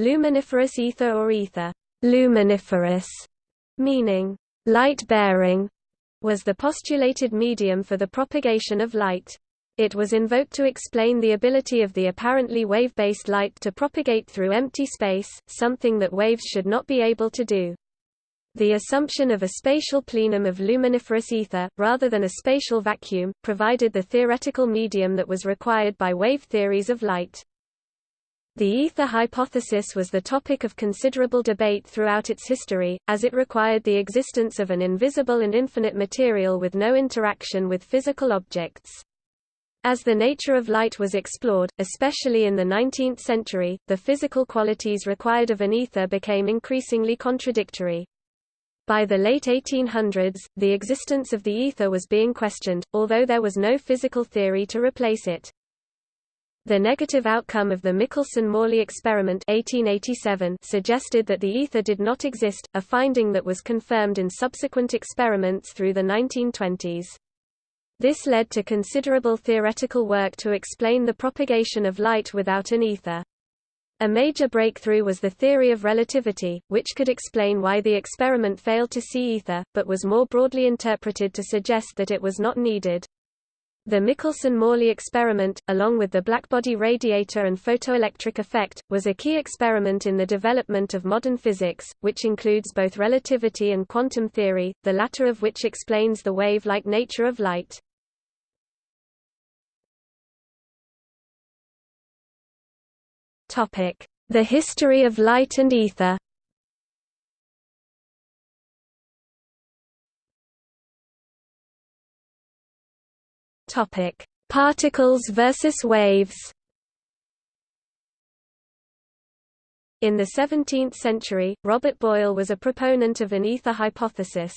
Luminiferous ether or ether, luminiferous, meaning light-bearing, was the postulated medium for the propagation of light. It was invoked to explain the ability of the apparently wave-based light to propagate through empty space, something that waves should not be able to do. The assumption of a spatial plenum of luminiferous ether, rather than a spatial vacuum, provided the theoretical medium that was required by wave theories of light. The ether hypothesis was the topic of considerable debate throughout its history, as it required the existence of an invisible and infinite material with no interaction with physical objects. As the nature of light was explored, especially in the 19th century, the physical qualities required of an ether became increasingly contradictory. By the late 1800s, the existence of the ether was being questioned, although there was no physical theory to replace it. The negative outcome of the Michelson–Morley experiment 1887 suggested that the ether did not exist, a finding that was confirmed in subsequent experiments through the 1920s. This led to considerable theoretical work to explain the propagation of light without an ether. A major breakthrough was the theory of relativity, which could explain why the experiment failed to see ether, but was more broadly interpreted to suggest that it was not needed. The Michelson–Morley experiment, along with the blackbody radiator and photoelectric effect, was a key experiment in the development of modern physics, which includes both relativity and quantum theory, the latter of which explains the wave-like nature of light. The history of light and ether Topic: Particles versus waves. In the 17th century, Robert Boyle was a proponent of an ether hypothesis.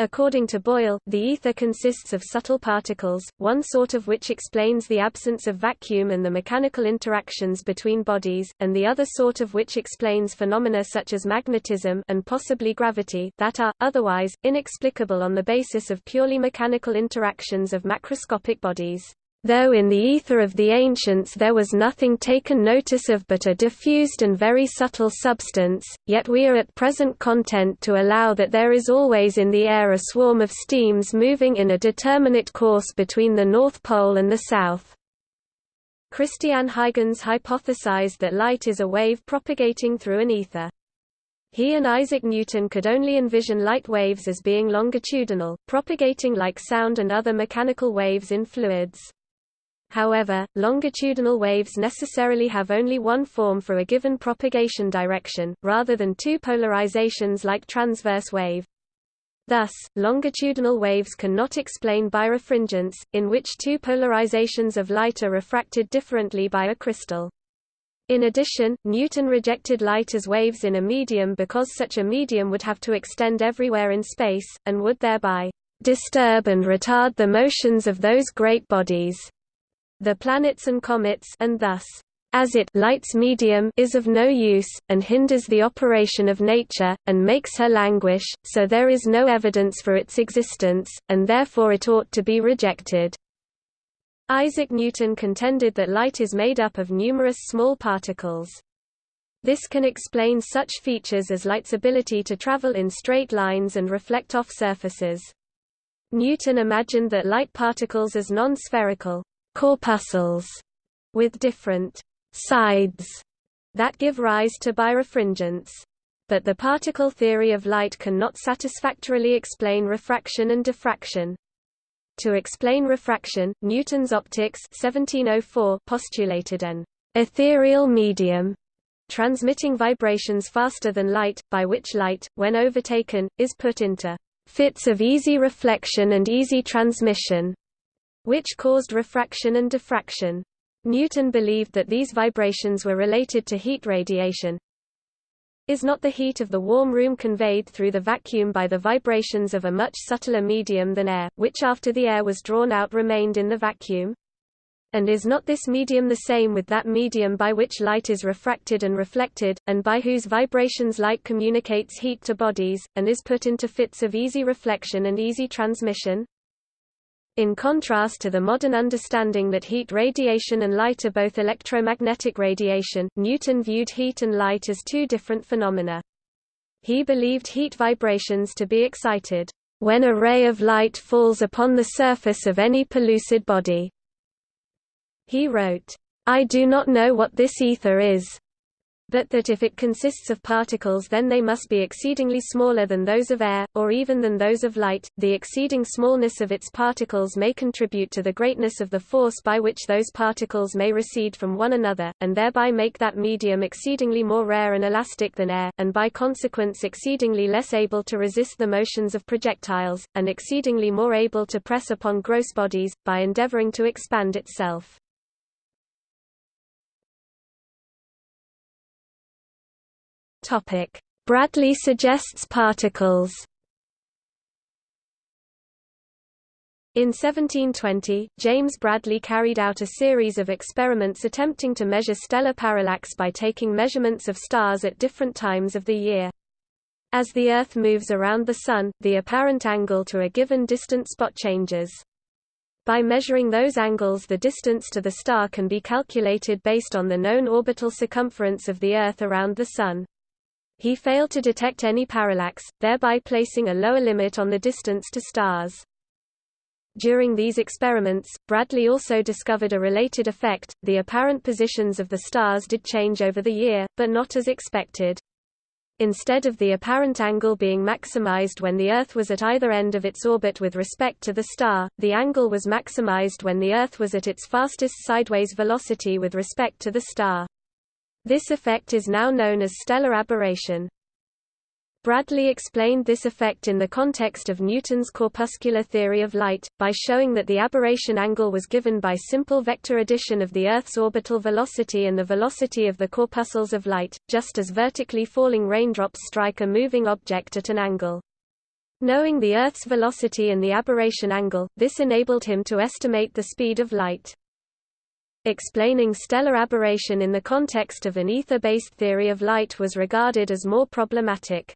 According to Boyle, the ether consists of subtle particles, one sort of which explains the absence of vacuum and the mechanical interactions between bodies, and the other sort of which explains phenomena such as magnetism and possibly gravity that are, otherwise, inexplicable on the basis of purely mechanical interactions of macroscopic bodies. Though in the ether of the ancients there was nothing taken notice of but a diffused and very subtle substance, yet we are at present content to allow that there is always in the air a swarm of steams moving in a determinate course between the North Pole and the South. Christian Huygens hypothesized that light is a wave propagating through an ether. He and Isaac Newton could only envision light waves as being longitudinal, propagating like sound and other mechanical waves in fluids. However, longitudinal waves necessarily have only one form for a given propagation direction, rather than two polarizations like transverse wave. Thus, longitudinal waves cannot explain birefringence, in which two polarizations of light are refracted differently by a crystal. In addition, Newton rejected light as waves in a medium because such a medium would have to extend everywhere in space, and would thereby disturb and retard the motions of those great bodies the planets and comets and thus as it light's medium is of no use, and hinders the operation of nature, and makes her languish, so there is no evidence for its existence, and therefore it ought to be rejected. Isaac Newton contended that light is made up of numerous small particles. This can explain such features as light's ability to travel in straight lines and reflect off surfaces. Newton imagined that light particles as non-spherical, corpuscles with different sides that give rise to birefringence. But the particle theory of light cannot satisfactorily explain refraction and diffraction. To explain refraction, Newton's optics 1704 postulated an ethereal medium transmitting vibrations faster than light, by which light, when overtaken, is put into fits of easy reflection and easy transmission, which caused refraction and diffraction. Newton believed that these vibrations were related to heat radiation. Is not the heat of the warm room conveyed through the vacuum by the vibrations of a much subtler medium than air, which after the air was drawn out remained in the vacuum? And is not this medium the same with that medium by which light is refracted and reflected, and by whose vibrations light communicates heat to bodies, and is put into fits of easy reflection and easy transmission? In contrast to the modern understanding that heat radiation and light are both electromagnetic radiation, Newton viewed heat and light as two different phenomena. He believed heat vibrations to be excited when a ray of light falls upon the surface of any pellucid body. He wrote, I do not know what this ether is, but that if it consists of particles then they must be exceedingly smaller than those of air, or even than those of light. The exceeding smallness of its particles may contribute to the greatness of the force by which those particles may recede from one another, and thereby make that medium exceedingly more rare and elastic than air, and by consequence exceedingly less able to resist the motions of projectiles, and exceedingly more able to press upon gross bodies, by endeavoring to expand itself. Topic: Bradley suggests particles. In 1720, James Bradley carried out a series of experiments attempting to measure stellar parallax by taking measurements of stars at different times of the year. As the Earth moves around the Sun, the apparent angle to a given distant spot changes. By measuring those angles the distance to the star can be calculated based on the known orbital circumference of the Earth around the Sun. He failed to detect any parallax, thereby placing a lower limit on the distance to stars. During these experiments, Bradley also discovered a related effect, the apparent positions of the stars did change over the year, but not as expected. Instead of the apparent angle being maximized when the Earth was at either end of its orbit with respect to the star, the angle was maximized when the Earth was at its fastest sideways velocity with respect to the star. This effect is now known as stellar aberration. Bradley explained this effect in the context of Newton's corpuscular theory of light, by showing that the aberration angle was given by simple vector addition of the Earth's orbital velocity and the velocity of the corpuscles of light, just as vertically falling raindrops strike a moving object at an angle. Knowing the Earth's velocity and the aberration angle, this enabled him to estimate the speed of light. Explaining stellar aberration in the context of an ether-based theory of light was regarded as more problematic.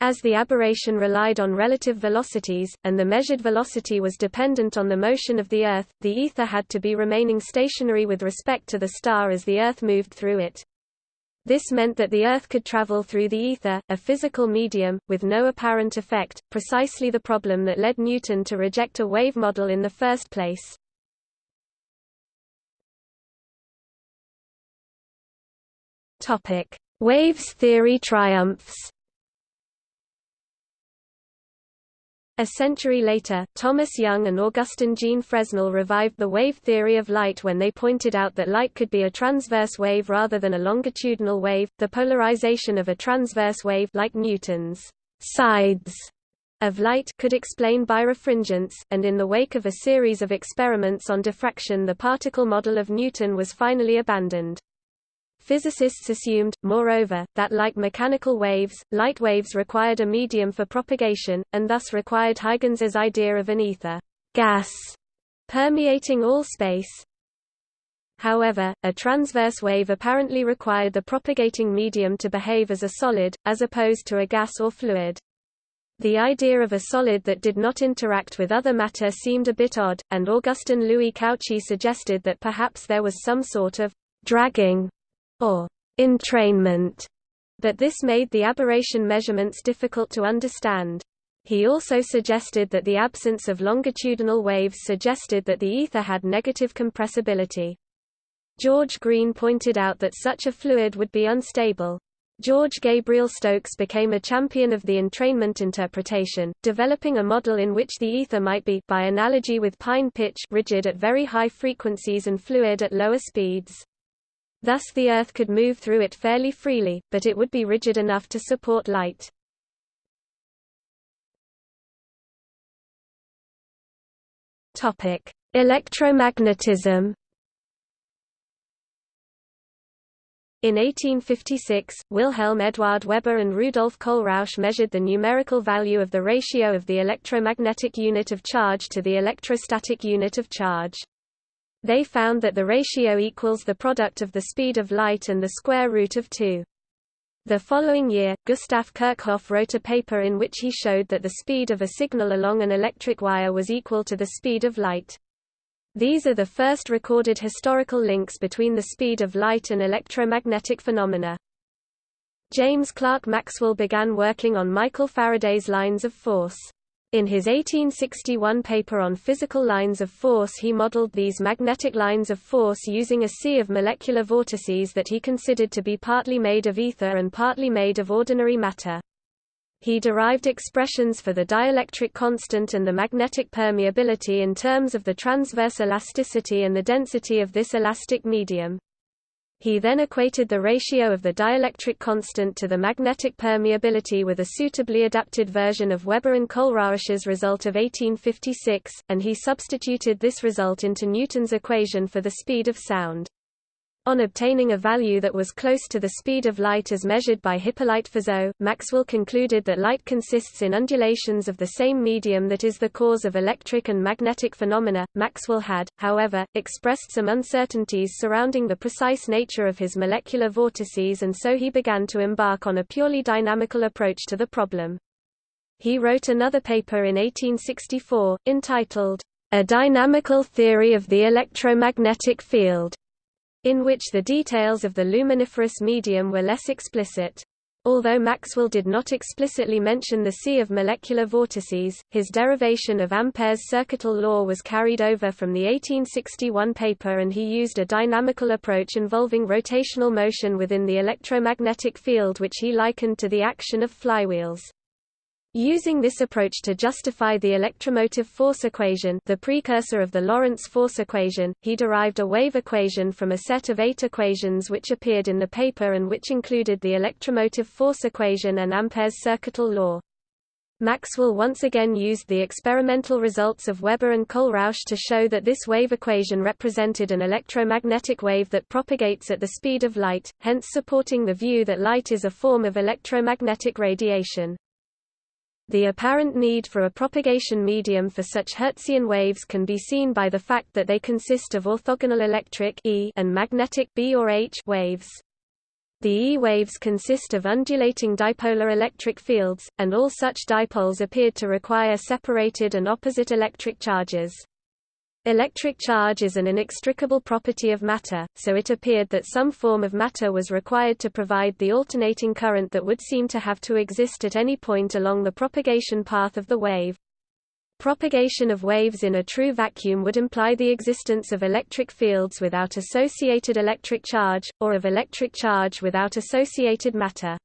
As the aberration relied on relative velocities, and the measured velocity was dependent on the motion of the Earth, the ether had to be remaining stationary with respect to the star as the Earth moved through it. This meant that the Earth could travel through the ether, a physical medium, with no apparent effect, precisely the problem that led Newton to reject a wave model in the first place. Topic: Waves theory triumphs. A century later, Thomas Young and Augustin Jean Fresnel revived the wave theory of light when they pointed out that light could be a transverse wave rather than a longitudinal wave. The polarization of a transverse wave like Newton's sides of light could explain birefringence, and in the wake of a series of experiments on diffraction the particle model of Newton was finally abandoned. Physicists assumed, moreover, that like mechanical waves, light waves required a medium for propagation, and thus required Huygens's idea of an ether gas permeating all space. However, a transverse wave apparently required the propagating medium to behave as a solid, as opposed to a gas or fluid. The idea of a solid that did not interact with other matter seemed a bit odd, and Augustin Louis Cauchy suggested that perhaps there was some sort of dragging or entrainment, but this made the aberration measurements difficult to understand. He also suggested that the absence of longitudinal waves suggested that the ether had negative compressibility. George Green pointed out that such a fluid would be unstable. George Gabriel Stokes became a champion of the entrainment interpretation, developing a model in which the ether might be by analogy with pine pitch rigid at very high frequencies and fluid at lower speeds. Thus the Earth could move through it fairly freely, but it would be rigid enough to support light. Electromagnetism. In 1856, Wilhelm Eduard Weber and Rudolf Kohlrausch measured the numerical value of the ratio of the electromagnetic unit of charge to the electrostatic unit of charge. They found that the ratio equals the product of the speed of light and the square root of 2. The following year, Gustav Kirchhoff wrote a paper in which he showed that the speed of a signal along an electric wire was equal to the speed of light. These are the first recorded historical links between the speed of light and electromagnetic phenomena. James Clerk Maxwell began working on Michael Faraday's lines of force. In his 1861 paper on physical lines of force he modeled these magnetic lines of force using a sea of molecular vortices that he considered to be partly made of ether and partly made of ordinary matter. He derived expressions for the dielectric constant and the magnetic permeability in terms of the transverse elasticity and the density of this elastic medium. He then equated the ratio of the dielectric constant to the magnetic permeability with a suitably adapted version of Weber and Kohlrausch's result of 1856, and he substituted this result into Newton's equation for the speed of sound. On obtaining a value that was close to the speed of light as measured by Hippolyte Fizeau, Maxwell concluded that light consists in undulations of the same medium that is the cause of electric and magnetic phenomena. Maxwell had, however, expressed some uncertainties surrounding the precise nature of his molecular vortices and so he began to embark on a purely dynamical approach to the problem. He wrote another paper in 1864, entitled, A Dynamical Theory of the Electromagnetic Field in which the details of the luminiferous medium were less explicit. Although Maxwell did not explicitly mention the sea of molecular vortices, his derivation of Ampere's circuital law was carried over from the 1861 paper and he used a dynamical approach involving rotational motion within the electromagnetic field which he likened to the action of flywheels. Using this approach to justify the electromotive force equation the precursor of the Lorentz force equation, he derived a wave equation from a set of eight equations which appeared in the paper and which included the electromotive force equation and Ampere's circuital law. Maxwell once again used the experimental results of Weber and Kohlrausch to show that this wave equation represented an electromagnetic wave that propagates at the speed of light, hence supporting the view that light is a form of electromagnetic radiation. The apparent need for a propagation medium for such Hertzian waves can be seen by the fact that they consist of orthogonal electric e and magnetic B or H waves. The E waves consist of undulating dipolar electric fields, and all such dipoles appeared to require separated and opposite electric charges. Electric charge is an inextricable property of matter, so it appeared that some form of matter was required to provide the alternating current that would seem to have to exist at any point along the propagation path of the wave. Propagation of waves in a true vacuum would imply the existence of electric fields without associated electric charge, or of electric charge without associated matter.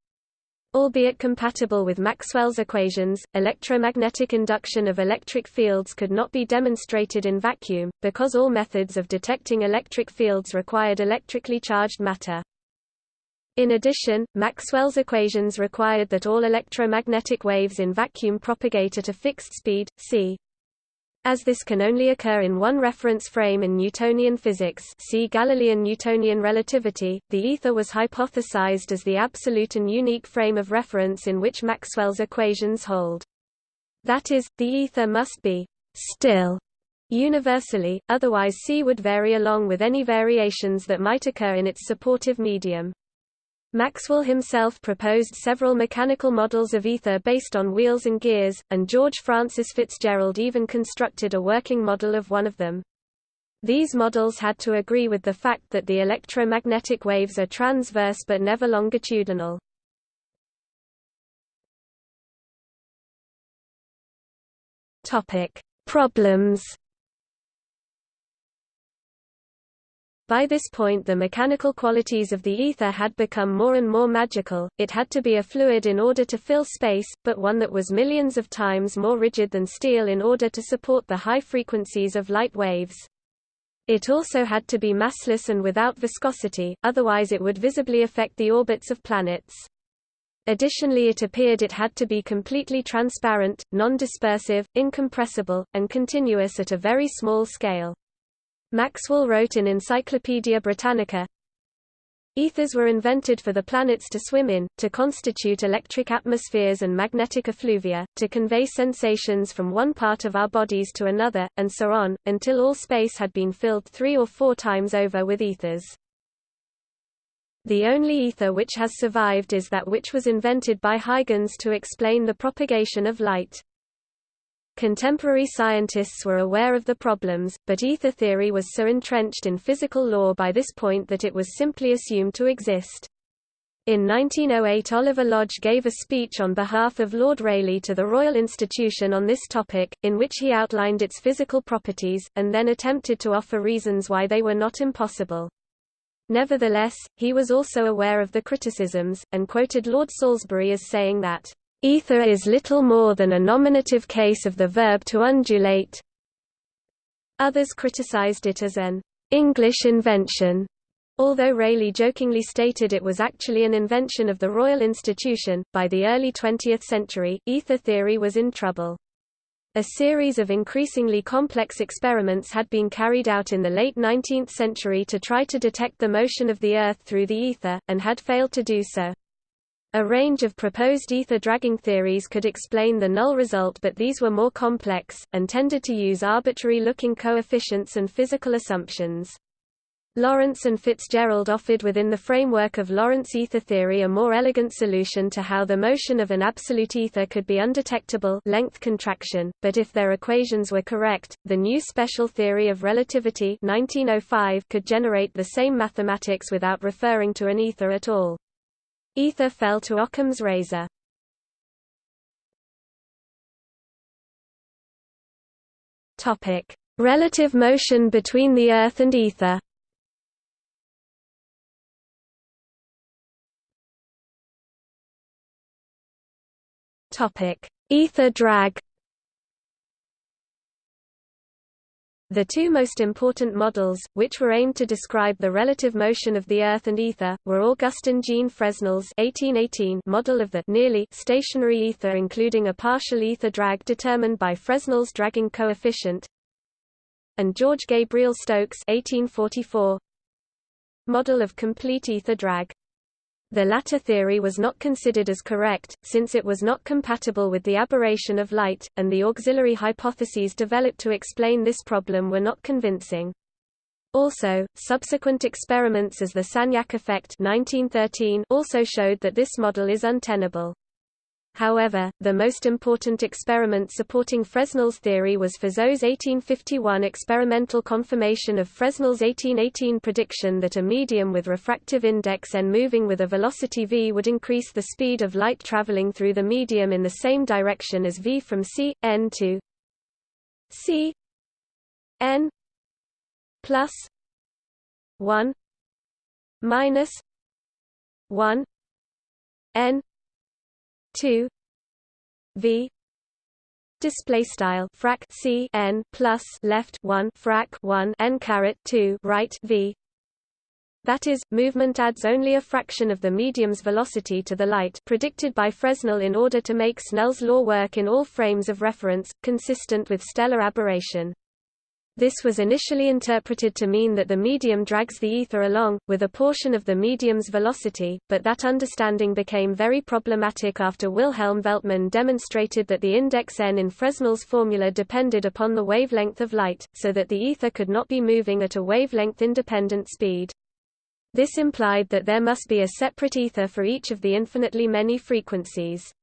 Albeit compatible with Maxwell's equations, electromagnetic induction of electric fields could not be demonstrated in vacuum, because all methods of detecting electric fields required electrically charged matter. In addition, Maxwell's equations required that all electromagnetic waves in vacuum propagate at a fixed speed, c as this can only occur in one reference frame in Newtonian physics see Galilean-Newtonian relativity, the ether was hypothesized as the absolute and unique frame of reference in which Maxwell's equations hold. That is, the ether must be «still» universally, otherwise C would vary along with any variations that might occur in its supportive medium. Maxwell himself proposed several mechanical models of ether based on wheels and gears, and George Francis Fitzgerald even constructed a working model of one of them. These models had to agree with the fact that the electromagnetic waves are transverse but never longitudinal. Problems By this point the mechanical qualities of the ether had become more and more magical, it had to be a fluid in order to fill space, but one that was millions of times more rigid than steel in order to support the high frequencies of light waves. It also had to be massless and without viscosity, otherwise it would visibly affect the orbits of planets. Additionally it appeared it had to be completely transparent, non-dispersive, incompressible, and continuous at a very small scale. Maxwell wrote in Encyclopaedia Britannica, Ethers were invented for the planets to swim in, to constitute electric atmospheres and magnetic effluvia, to convey sensations from one part of our bodies to another, and so on, until all space had been filled three or four times over with ethers. The only ether which has survived is that which was invented by Huygens to explain the propagation of light. Contemporary scientists were aware of the problems, but ether theory was so entrenched in physical law by this point that it was simply assumed to exist. In 1908 Oliver Lodge gave a speech on behalf of Lord Rayleigh to the Royal Institution on this topic, in which he outlined its physical properties, and then attempted to offer reasons why they were not impossible. Nevertheless, he was also aware of the criticisms, and quoted Lord Salisbury as saying that, "...ether is little more than a nominative case of the verb to undulate." Others criticized it as an "...English invention." Although Rayleigh jokingly stated it was actually an invention of the Royal Institution, by the early 20th century, ether theory was in trouble. A series of increasingly complex experiments had been carried out in the late 19th century to try to detect the motion of the Earth through the ether, and had failed to do so. A range of proposed ether dragging theories could explain the null result but these were more complex, and tended to use arbitrary-looking coefficients and physical assumptions. Lorentz and Fitzgerald offered within the framework of Lorentz ether theory a more elegant solution to how the motion of an absolute ether could be undetectable length contraction, but if their equations were correct, the new special theory of relativity 1905 could generate the same mathematics without referring to an ether at all. Ether fell to Occam's razor. Topic: Relative motion between the Earth and ether Topic: Ether drag. The two most important models, which were aimed to describe the relative motion of the Earth and ether, were Augustin Jean Fresnel's 1818 model of the nearly stationary ether including a partial ether drag determined by Fresnel's dragging coefficient, and George Gabriel Stokes 1844 model of complete ether drag. The latter theory was not considered as correct, since it was not compatible with the aberration of light, and the auxiliary hypotheses developed to explain this problem were not convincing. Also, subsequent experiments as the Sagnac effect 1913 also showed that this model is untenable. However, the most important experiment supporting Fresnel's theory was Fizeau's 1851 experimental confirmation of Fresnel's 1818 prediction that a medium with refractive index n moving with a velocity v would increase the speed of light traveling through the medium in the same direction as v from c, n to c n plus 1 minus 1 n 2 v display style frac c n plus left 1 frac 1 n caret 2 right v that is, movement adds only a fraction of the medium's velocity to the light predicted by Fresnel in order to make Snell's law work in all frames of reference, consistent with stellar aberration. This was initially interpreted to mean that the medium drags the ether along, with a portion of the medium's velocity, but that understanding became very problematic after Wilhelm Veltmann demonstrated that the index n in Fresnel's formula depended upon the wavelength of light, so that the ether could not be moving at a wavelength-independent speed. This implied that there must be a separate ether for each of the infinitely many frequencies.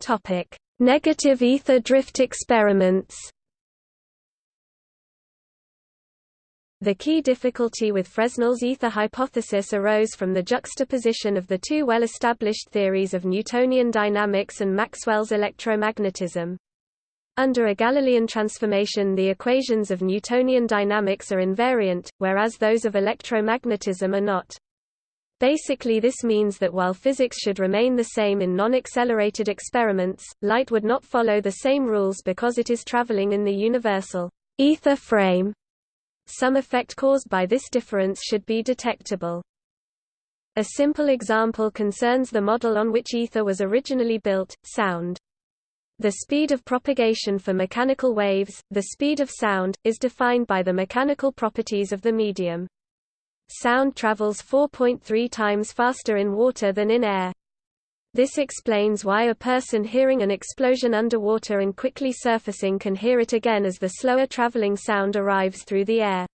Topic: Negative ether drift experiments. The key difficulty with Fresnel's ether hypothesis arose from the juxtaposition of the two well-established theories of Newtonian dynamics and Maxwell's electromagnetism. Under a Galilean transformation the equations of Newtonian dynamics are invariant, whereas those of electromagnetism are not. Basically this means that while physics should remain the same in non-accelerated experiments, light would not follow the same rules because it is traveling in the universal ether frame. Some effect caused by this difference should be detectable. A simple example concerns the model on which ether was originally built, sound. The speed of propagation for mechanical waves, the speed of sound, is defined by the mechanical properties of the medium. Sound travels 4.3 times faster in water than in air. This explains why a person hearing an explosion underwater and quickly surfacing can hear it again as the slower traveling sound arrives through the air.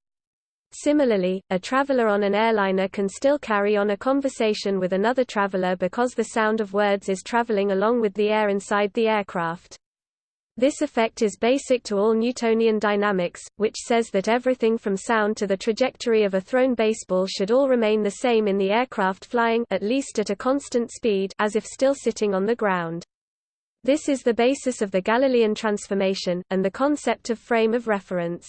Similarly, a traveler on an airliner can still carry on a conversation with another traveler because the sound of words is traveling along with the air inside the aircraft. This effect is basic to all Newtonian dynamics, which says that everything from sound to the trajectory of a thrown baseball should all remain the same in the aircraft flying at least at a constant speed as if still sitting on the ground. This is the basis of the Galilean transformation, and the concept of frame of reference.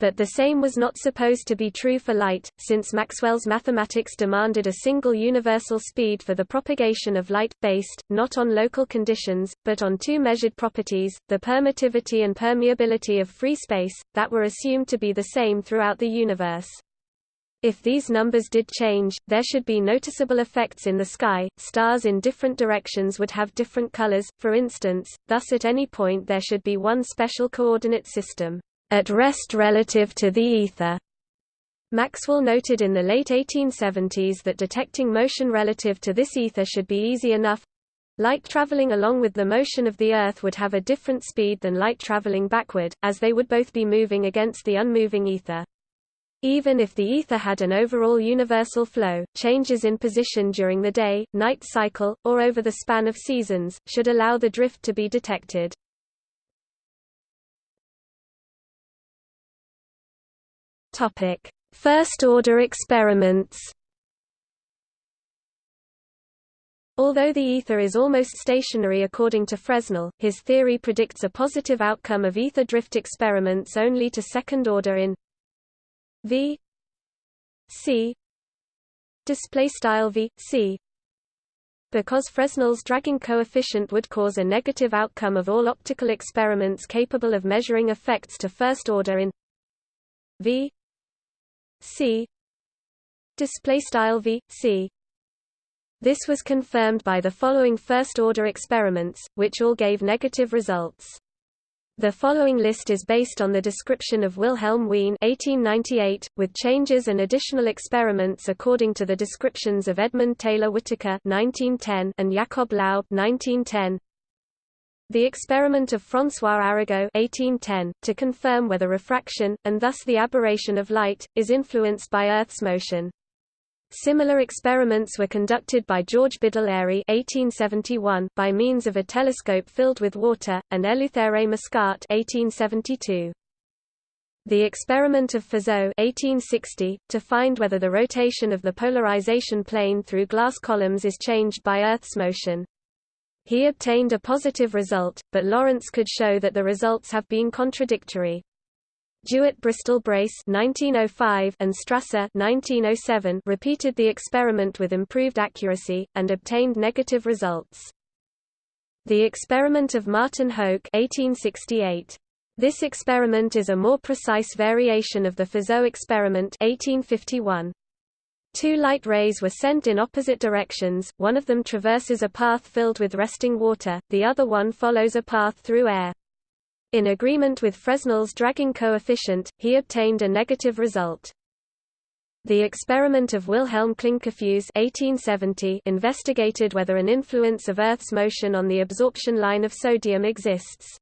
But the same was not supposed to be true for light, since Maxwell's mathematics demanded a single universal speed for the propagation of light, based, not on local conditions, but on two measured properties, the permittivity and permeability of free space, that were assumed to be the same throughout the universe. If these numbers did change, there should be noticeable effects in the sky, stars in different directions would have different colors, for instance, thus at any point there should be one special coordinate system at rest relative to the ether. Maxwell noted in the late 1870s that detecting motion relative to this ether should be easy enough. Light traveling along with the motion of the Earth would have a different speed than light traveling backward, as they would both be moving against the unmoving ether. Even if the ether had an overall universal flow, changes in position during the day, night cycle, or over the span of seasons, should allow the drift to be detected. Topic: First-order experiments. Although the ether is almost stationary according to Fresnel, his theory predicts a positive outcome of ether drift experiments only to second order in v c v c because Fresnel's dragging coefficient would cause a negative outcome of all optical experiments capable of measuring effects to first order in v c display style v c this was confirmed by the following first-order experiments, which all gave negative results. The following list is based on the description of Wilhelm Wien 1898, with changes and additional experiments according to the descriptions of Edmund Taylor Whittaker 1910 and Jakob Laub 1910. The experiment of François Arago 1810, to confirm whether refraction, and thus the aberration of light, is influenced by Earth's motion. Similar experiments were conducted by George Biddell Airy 1871 by means of a telescope filled with water, and Eleuthère Mascart 1872. The experiment of Fizeau 1860, to find whether the rotation of the polarization plane through glass columns is changed by Earth's motion. He obtained a positive result, but Lorentz could show that the results have been contradictory. DeWitt-Bristol-Brace (1905) and Strasser (1907) repeated the experiment with improved accuracy and obtained negative results. The experiment of Martin Hoek (1868). This experiment is a more precise variation of the Fizeau experiment 1851. Two light rays were sent in opposite directions, one of them traverses a path filled with resting water, the other one follows a path through air. In agreement with Fresnel's dragging coefficient, he obtained a negative result. The experiment of Wilhelm Klinkerfues 1870 investigated whether an influence of Earth's motion on the absorption line of sodium exists.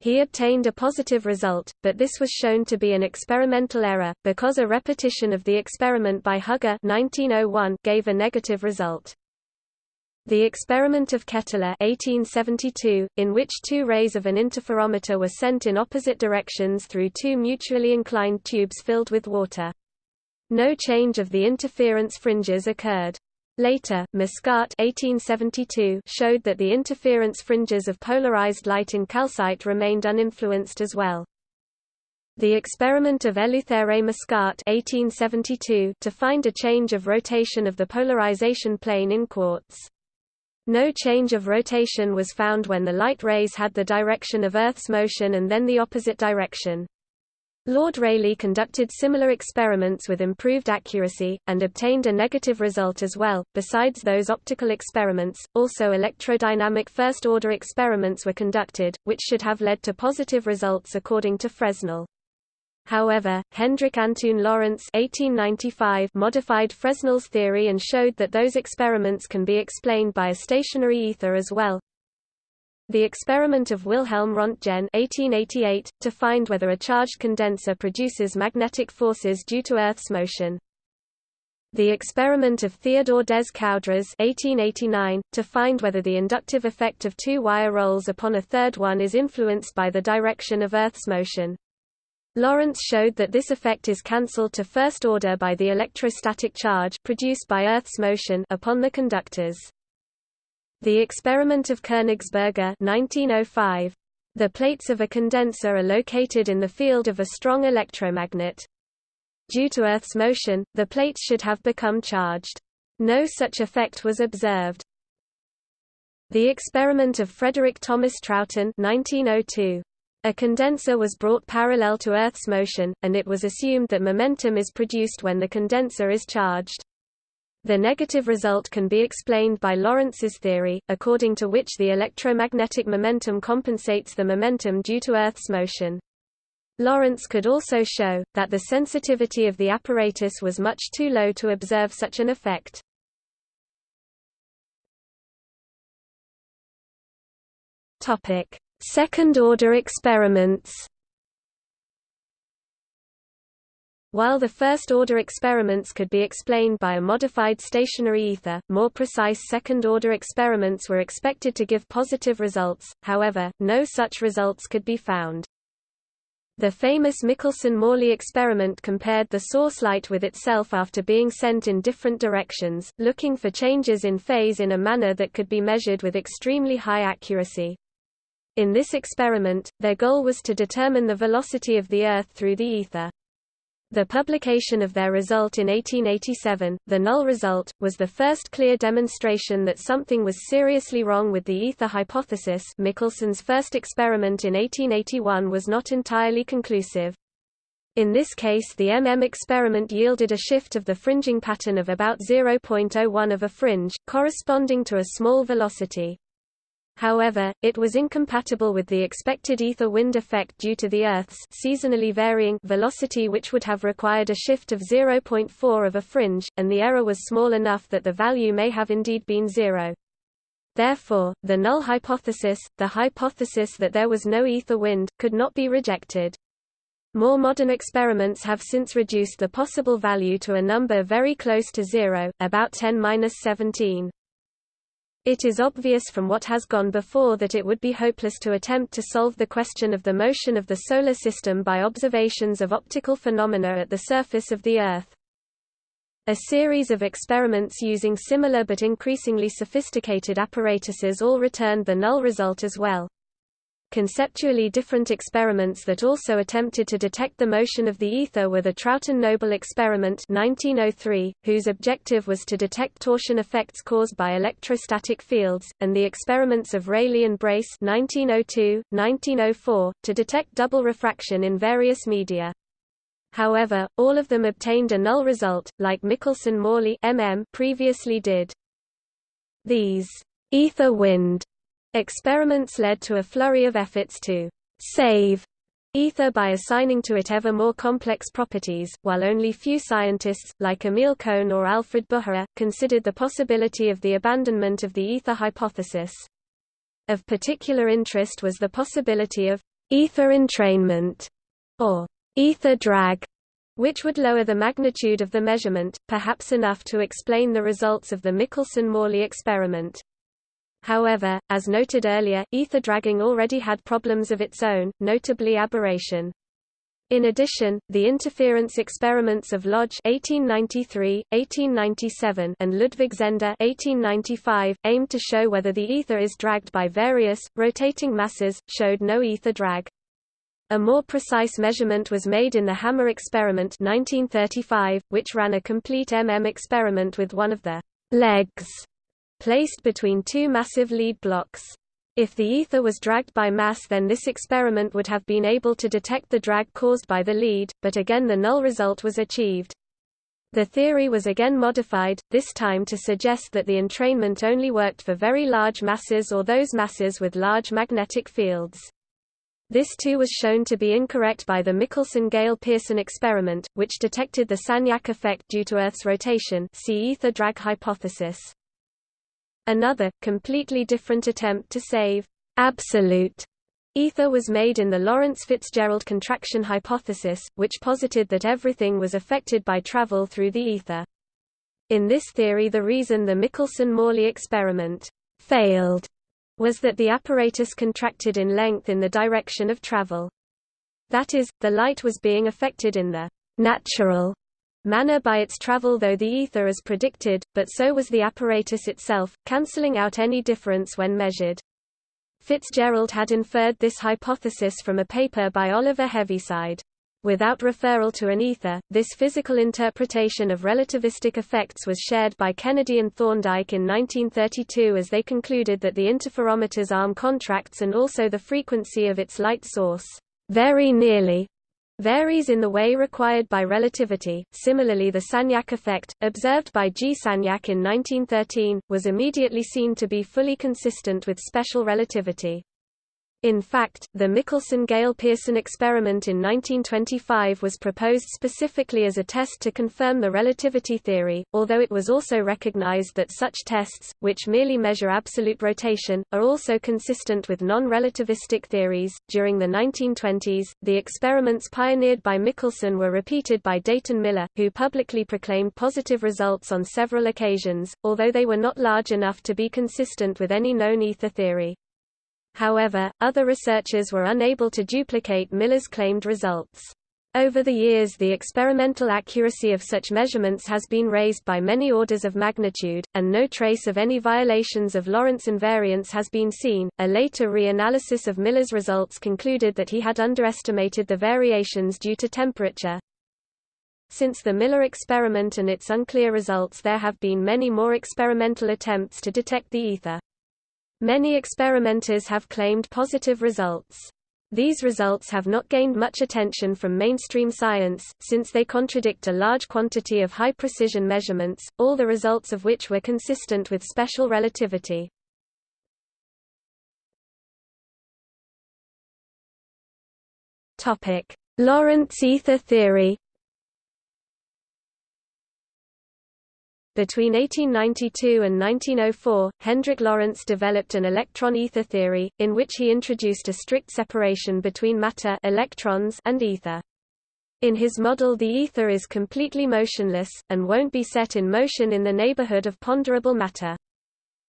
He obtained a positive result, but this was shown to be an experimental error, because a repetition of the experiment by Haga 1901 gave a negative result. The experiment of Ketteler 1872, in which two rays of an interferometer were sent in opposite directions through two mutually inclined tubes filled with water. No change of the interference fringes occurred. Later, Mascart 1872 showed that the interference fringes of polarized light in calcite remained uninfluenced as well. The experiment of Eleuthère Mascart 1872 to find a change of rotation of the polarization plane in quartz. No change of rotation was found when the light rays had the direction of Earth's motion and then the opposite direction. Lord Rayleigh conducted similar experiments with improved accuracy, and obtained a negative result as well. Besides those optical experiments, also electrodynamic first-order experiments were conducted, which should have led to positive results according to Fresnel. However, Hendrik Antoon Lorentz (1895) modified Fresnel's theory and showed that those experiments can be explained by a stationary ether as well. The experiment of Wilhelm Röntgen (1888) to find whether a charged condenser produces magnetic forces due to Earth's motion. The experiment of Theodore des Coudres (1889) to find whether the inductive effect of two wire rolls upon a third one is influenced by the direction of Earth's motion. Lorentz showed that this effect is cancelled to first order by the electrostatic charge produced by Earth's motion upon the conductors. The experiment of Königsberger 1905. The plates of a condenser are located in the field of a strong electromagnet. Due to Earth's motion, the plates should have become charged. No such effect was observed. The experiment of Frederick Thomas Trouton 1902. A condenser was brought parallel to Earth's motion, and it was assumed that momentum is produced when the condenser is charged. The negative result can be explained by Lorentz's theory, according to which the electromagnetic momentum compensates the momentum due to Earth's motion. Lorentz could also show, that the sensitivity of the apparatus was much too low to observe such an effect. Second-order experiments While the first-order experiments could be explained by a modified stationary ether, more precise second-order experiments were expected to give positive results, however, no such results could be found. The famous Michelson–Morley experiment compared the source light with itself after being sent in different directions, looking for changes in phase in a manner that could be measured with extremely high accuracy. In this experiment, their goal was to determine the velocity of the Earth through the ether. The publication of their result in 1887, the null result, was the first clear demonstration that something was seriously wrong with the ether hypothesis Michelson's first experiment in 1881 was not entirely conclusive. In this case the MM experiment yielded a shift of the fringing pattern of about 0.01 of a fringe, corresponding to a small velocity. However, it was incompatible with the expected ether wind effect due to the Earth's seasonally varying velocity which would have required a shift of 0.4 of a fringe, and the error was small enough that the value may have indeed been zero. Therefore, the null hypothesis, the hypothesis that there was no ether wind, could not be rejected. More modern experiments have since reduced the possible value to a number very close to zero, about 10-17. It is obvious from what has gone before that it would be hopeless to attempt to solve the question of the motion of the Solar System by observations of optical phenomena at the surface of the Earth. A series of experiments using similar but increasingly sophisticated apparatuses all returned the null result as well. Conceptually different experiments that also attempted to detect the motion of the ether were the Trouton-Noble experiment 1903, whose objective was to detect torsion effects caused by electrostatic fields, and the experiments of Rayleigh and Brace 1902, 1904, to detect double refraction in various media. However, all of them obtained a null result, like Michelson-Morley previously did. These ether wind Experiments led to a flurry of efforts to save ether by assigning to it ever more complex properties, while only few scientists, like Emil Cohn or Alfred Bucherer, considered the possibility of the abandonment of the ether hypothesis. Of particular interest was the possibility of ether entrainment, or ether drag, which would lower the magnitude of the measurement, perhaps enough to explain the results of the Michelson–Morley experiment. However, as noted earlier, ether dragging already had problems of its own, notably aberration. In addition, the interference experiments of Lodge 1893, 1897, and Ludwig Zehnder 1895, aimed to show whether the ether is dragged by various, rotating masses, showed no ether drag. A more precise measurement was made in the Hammar experiment 1935, which ran a complete MM experiment with one of the legs placed between two massive lead blocks. If the ether was dragged by mass then this experiment would have been able to detect the drag caused by the lead, but again the null result was achieved. The theory was again modified, this time to suggest that the entrainment only worked for very large masses or those masses with large magnetic fields. This too was shown to be incorrect by the Michelson-Gale-Pearson experiment, which detected the Sagnac effect due to Earth's rotation see ether drag hypothesis. Another, completely different attempt to save absolute ether was made in the Lorentz-Fitzgerald contraction hypothesis, which posited that everything was affected by travel through the ether. In this theory the reason the Michelson-Morley experiment failed was that the apparatus contracted in length in the direction of travel. That is, the light was being affected in the natural manner by its travel though the ether as predicted, but so was the apparatus itself, cancelling out any difference when measured. Fitzgerald had inferred this hypothesis from a paper by Oliver Heaviside. Without referral to an ether, this physical interpretation of relativistic effects was shared by Kennedy and Thorndike in 1932 as they concluded that the interferometer's arm contracts and also the frequency of its light source very nearly varies in the way required by relativity. Similarly, the Sagnac effect, observed by G. Sagnac in 1913, was immediately seen to be fully consistent with special relativity. In fact, the Michelson-Gale-Pearson experiment in 1925 was proposed specifically as a test to confirm the relativity theory, although it was also recognized that such tests, which merely measure absolute rotation, are also consistent with non-relativistic theories. During the 1920s, the experiments pioneered by Michelson were repeated by Dayton Miller, who publicly proclaimed positive results on several occasions, although they were not large enough to be consistent with any known ether theory. However, other researchers were unable to duplicate Miller's claimed results. Over the years the experimental accuracy of such measurements has been raised by many orders of magnitude, and no trace of any violations of Lorentz invariance has been seen. A later re-analysis of Miller's results concluded that he had underestimated the variations due to temperature. Since the Miller experiment and its unclear results there have been many more experimental attempts to detect the ether. Many experimenters have claimed positive results. These results have not gained much attention from mainstream science, since they contradict a large quantity of high-precision measurements, all the results of which were consistent with special relativity. Lorentz ether theory Between 1892 and 1904, Hendrik Lorentz developed an electron ether theory, in which he introduced a strict separation between matter electrons and ether. In his model the ether is completely motionless, and won't be set in motion in the neighborhood of ponderable matter.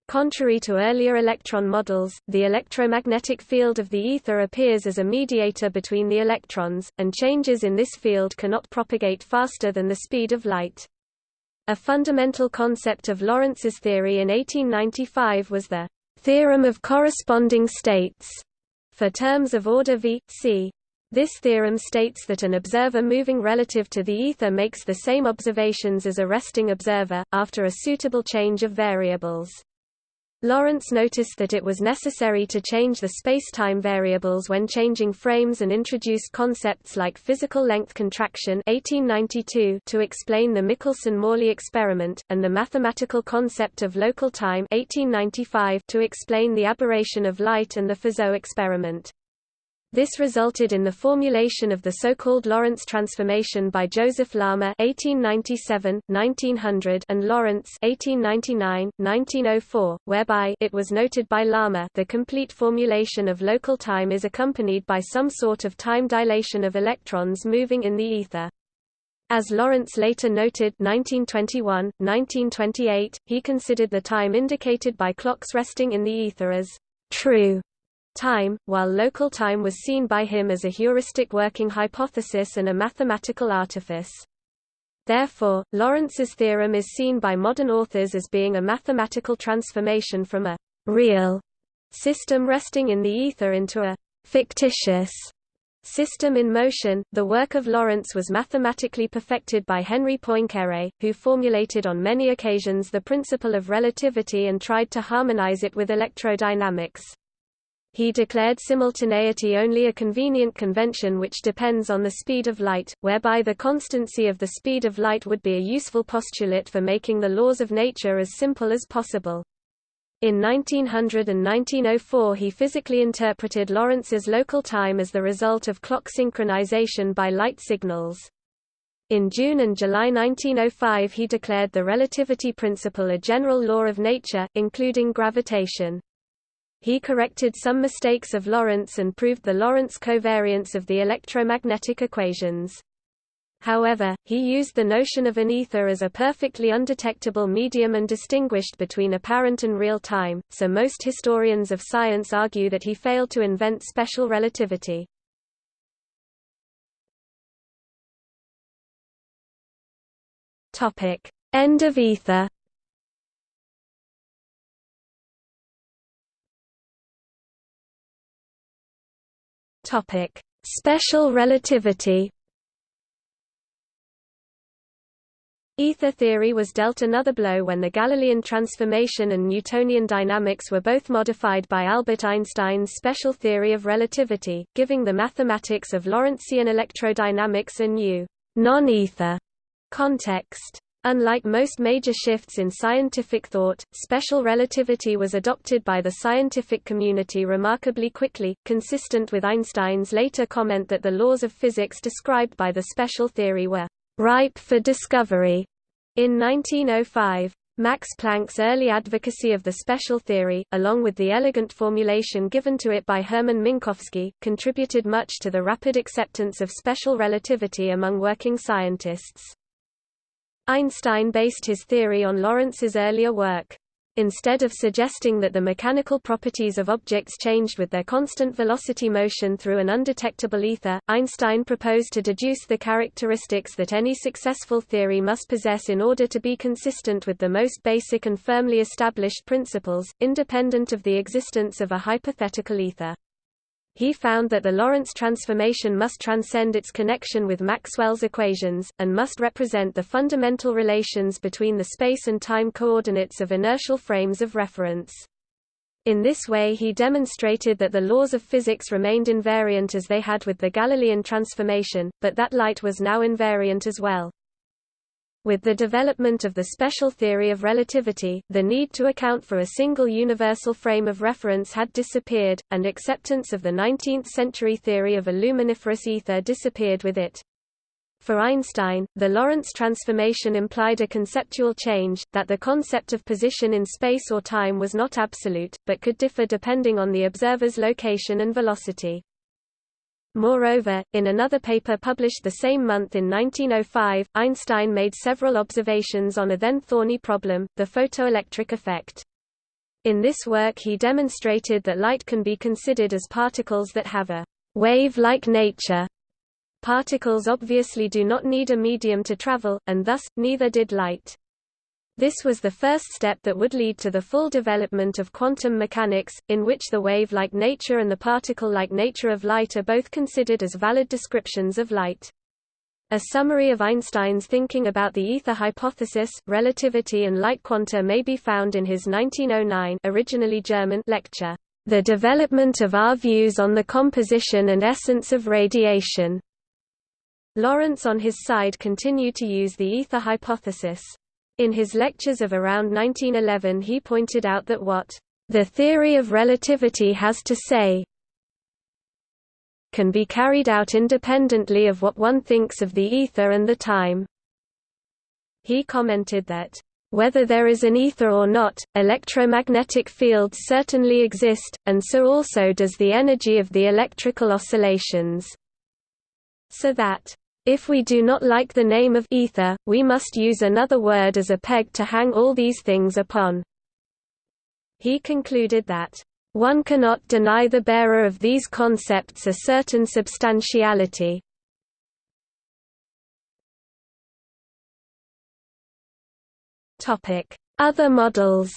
Contrary to earlier electron models, the electromagnetic field of the ether appears as a mediator between the electrons, and changes in this field cannot propagate faster than the speed of light. A fundamental concept of Lorentz's theory in 1895 was the theorem of corresponding states for terms of order v, c. This theorem states that an observer moving relative to the ether makes the same observations as a resting observer, after a suitable change of variables. Lorentz noticed that it was necessary to change the spacetime variables when changing frames and introduced concepts like physical length contraction 1892 to explain the Michelson-Morley experiment, and the mathematical concept of local time 1895 to explain the aberration of light and the Fizeau experiment. This resulted in the formulation of the so-called Lorentz transformation by Joseph Larmor (1897–1900) and Lorentz (1899–1904), whereby it was noted by Larmor the complete formulation of local time is accompanied by some sort of time dilation of electrons moving in the ether. As Lorentz later noted 1921, 1928, he considered the time indicated by clocks resting in the ether as true time, while local time was seen by him as a heuristic working hypothesis and a mathematical artifice. Therefore, Lorentz's theorem is seen by modern authors as being a mathematical transformation from a real system resting in the ether into a fictitious system in motion. The work of Lorentz was mathematically perfected by Henri Poincaré, who formulated on many occasions the principle of relativity and tried to harmonize it with electrodynamics. He declared simultaneity only a convenient convention which depends on the speed of light, whereby the constancy of the speed of light would be a useful postulate for making the laws of nature as simple as possible. In 1900 and 1904 he physically interpreted Lorentz's local time as the result of clock synchronization by light signals. In June and July 1905 he declared the relativity principle a general law of nature, including gravitation. He corrected some mistakes of Lorentz and proved the Lorentz covariance of the electromagnetic equations. However, he used the notion of an ether as a perfectly undetectable medium and distinguished between apparent and real time, so most historians of science argue that he failed to invent special relativity. End of ether Special relativity Ether theory was dealt another blow when the Galilean transformation and Newtonian dynamics were both modified by Albert Einstein's special theory of relativity, giving the mathematics of Lorentzian electrodynamics a new, non-ether context. Unlike most major shifts in scientific thought, special relativity was adopted by the scientific community remarkably quickly, consistent with Einstein's later comment that the laws of physics described by the special theory were ripe for discovery. In 1905, Max Planck's early advocacy of the special theory, along with the elegant formulation given to it by Hermann Minkowski, contributed much to the rapid acceptance of special relativity among working scientists. Einstein based his theory on Lorentz's earlier work. Instead of suggesting that the mechanical properties of objects changed with their constant velocity motion through an undetectable ether, Einstein proposed to deduce the characteristics that any successful theory must possess in order to be consistent with the most basic and firmly established principles, independent of the existence of a hypothetical ether. He found that the Lorentz transformation must transcend its connection with Maxwell's equations, and must represent the fundamental relations between the space and time coordinates of inertial frames of reference. In this way he demonstrated that the laws of physics remained invariant as they had with the Galilean transformation, but that light was now invariant as well. With the development of the special theory of relativity, the need to account for a single universal frame of reference had disappeared, and acceptance of the 19th-century theory of a luminiferous ether disappeared with it. For Einstein, the Lorentz transformation implied a conceptual change, that the concept of position in space or time was not absolute, but could differ depending on the observer's location and velocity. Moreover, in another paper published the same month in 1905, Einstein made several observations on a then thorny problem, the photoelectric effect. In this work he demonstrated that light can be considered as particles that have a wave-like nature. Particles obviously do not need a medium to travel, and thus, neither did light. This was the first step that would lead to the full development of quantum mechanics, in which the wave-like nature and the particle-like nature of light are both considered as valid descriptions of light. A summary of Einstein's thinking about the ether hypothesis, relativity and light quanta may be found in his 1909 originally German lecture, The Development of Our Views on the Composition and Essence of Radiation. Lorentz on his side continued to use the ether hypothesis. In his lectures of around 1911 he pointed out that what the theory of relativity has to say can be carried out independently of what one thinks of the ether and the time. He commented that, "...whether there is an ether or not, electromagnetic fields certainly exist, and so also does the energy of the electrical oscillations." So that, if we do not like the name of ether, we must use another word as a peg to hang all these things upon. He concluded that, "...one cannot deny the bearer of these concepts a certain substantiality." Other models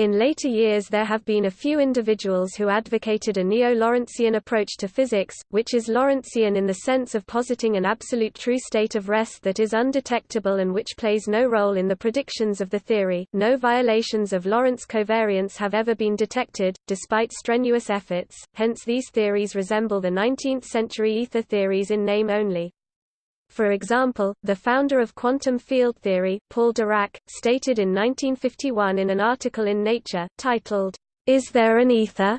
In later years there have been a few individuals who advocated a neo-Lorentzian approach to physics, which is Lorentzian in the sense of positing an absolute true state of rest that is undetectable and which plays no role in the predictions of the theory. No violations of Lorentz covariance have ever been detected, despite strenuous efforts, hence these theories resemble the 19th-century ether theories in name only. For example, the founder of quantum field theory, Paul Dirac, stated in 1951 in an article in Nature, titled, Is There an Ether?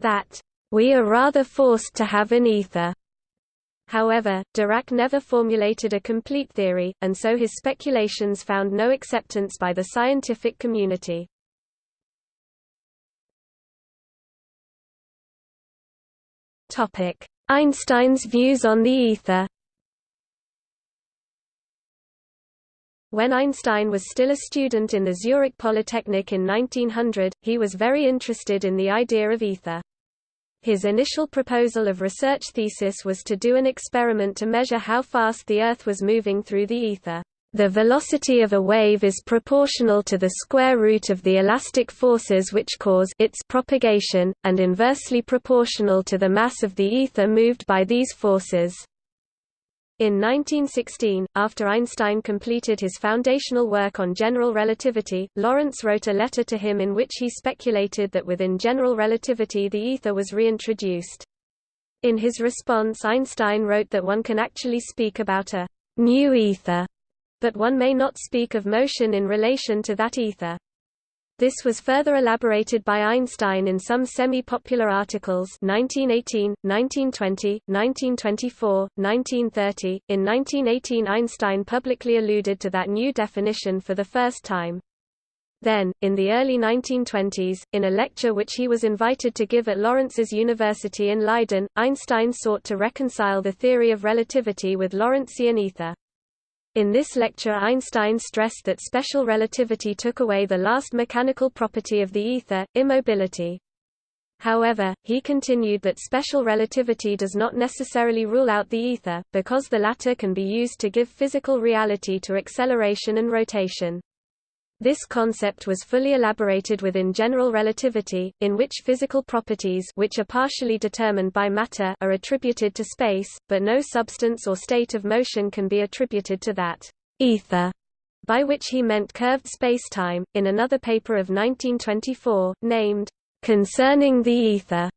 that, We are rather forced to have an ether. However, Dirac never formulated a complete theory, and so his speculations found no acceptance by the scientific community. Einstein's views on the ether When Einstein was still a student in the Zurich Polytechnic in 1900, he was very interested in the idea of ether. His initial proposal of research thesis was to do an experiment to measure how fast the Earth was moving through the ether. The velocity of a wave is proportional to the square root of the elastic forces which cause its propagation, and inversely proportional to the mass of the ether moved by these forces. In 1916, after Einstein completed his foundational work on general relativity, Lorentz wrote a letter to him in which he speculated that within general relativity the ether was reintroduced. In his response Einstein wrote that one can actually speak about a new ether, but one may not speak of motion in relation to that ether. This was further elaborated by Einstein in some semi-popular articles 1918, 1920, 1924, 1930. In 1918 Einstein publicly alluded to that new definition for the first time. Then, in the early 1920s, in a lecture which he was invited to give at Lorentz's University in Leiden, Einstein sought to reconcile the theory of relativity with Lorentzian ether. In this lecture Einstein stressed that special relativity took away the last mechanical property of the ether, immobility. However, he continued that special relativity does not necessarily rule out the ether, because the latter can be used to give physical reality to acceleration and rotation. This concept was fully elaborated within general relativity, in which physical properties which are partially determined by matter are attributed to space, but no substance or state of motion can be attributed to that ether, by which he meant curved spacetime. In another paper of 1924, named Concerning the Ether,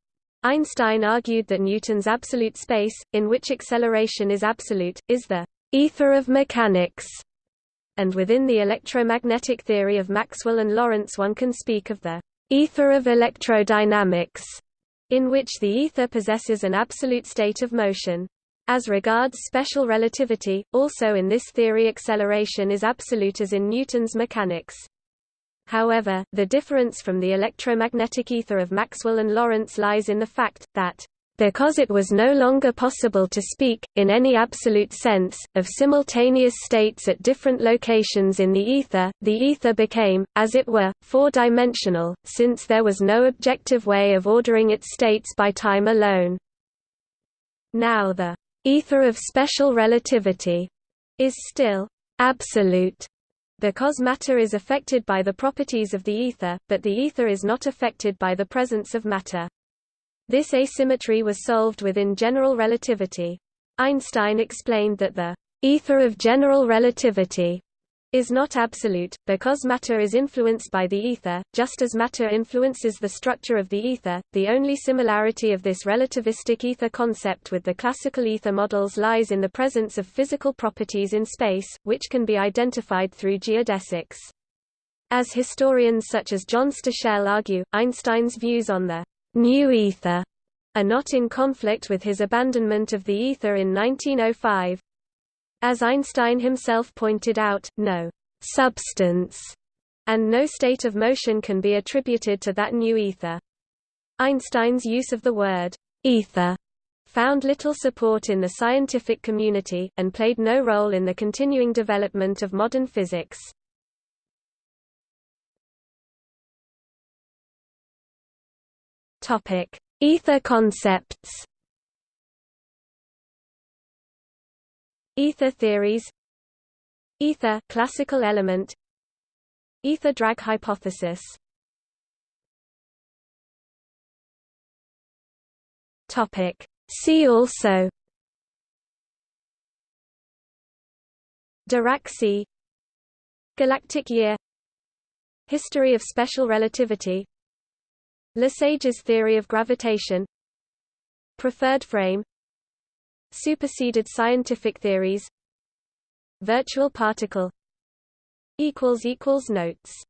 Einstein argued that Newton's absolute space, in which acceleration is absolute, is the ether of mechanics and within the electromagnetic theory of Maxwell and Lorentz one can speak of the ether of electrodynamics, in which the ether possesses an absolute state of motion. As regards special relativity, also in this theory acceleration is absolute as in Newton's mechanics. However, the difference from the electromagnetic ether of Maxwell and Lorentz lies in the fact, that because it was no longer possible to speak, in any absolute sense, of simultaneous states at different locations in the ether, the ether became, as it were, four-dimensional, since there was no objective way of ordering its states by time alone. Now the ether of special relativity is still absolute because matter is affected by the properties of the ether, but the ether is not affected by the presence of matter. This asymmetry was solved within general relativity. Einstein explained that the ether of general relativity is not absolute, because matter is influenced by the ether, just as matter influences the structure of the ether. The only similarity of this relativistic ether concept with the classical ether models lies in the presence of physical properties in space, which can be identified through geodesics. As historians such as John Stachel argue, Einstein's views on the new ether are not in conflict with his abandonment of the ether in 1905. As Einstein himself pointed out, no substance and no state of motion can be attributed to that new ether. Einstein's use of the word ether found little support in the scientific community, and played no role in the continuing development of modern physics. Topic: Ether concepts. Ether theories. Ether classical element. Ether drag hypothesis. Topic: See also. Dirac sea. Galactic year History of special relativity Lesage's theory of gravitation Preferred frame Superseded scientific theories virtual particle Notes